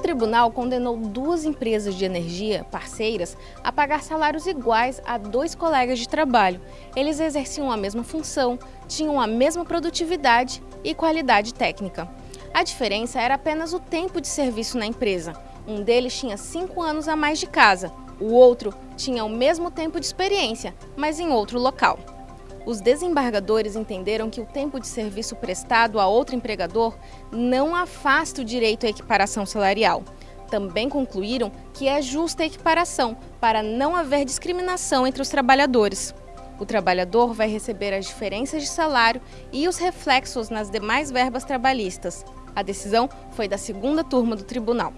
tribunal condenou duas empresas de energia parceiras a pagar salários iguais a dois colegas de trabalho. Eles exerciam a mesma função, tinham a mesma produtividade e qualidade técnica. A diferença era apenas o tempo de serviço na empresa. Um deles tinha cinco anos a mais de casa, o outro tinha o mesmo tempo de experiência, mas em outro local. Os desembargadores entenderam que o tempo de serviço prestado a outro empregador não afasta o direito à equiparação salarial. Também concluíram que é justa a equiparação para não haver discriminação entre os trabalhadores. O trabalhador vai receber as diferenças de salário e os reflexos nas demais verbas trabalhistas. A decisão foi da segunda turma do tribunal.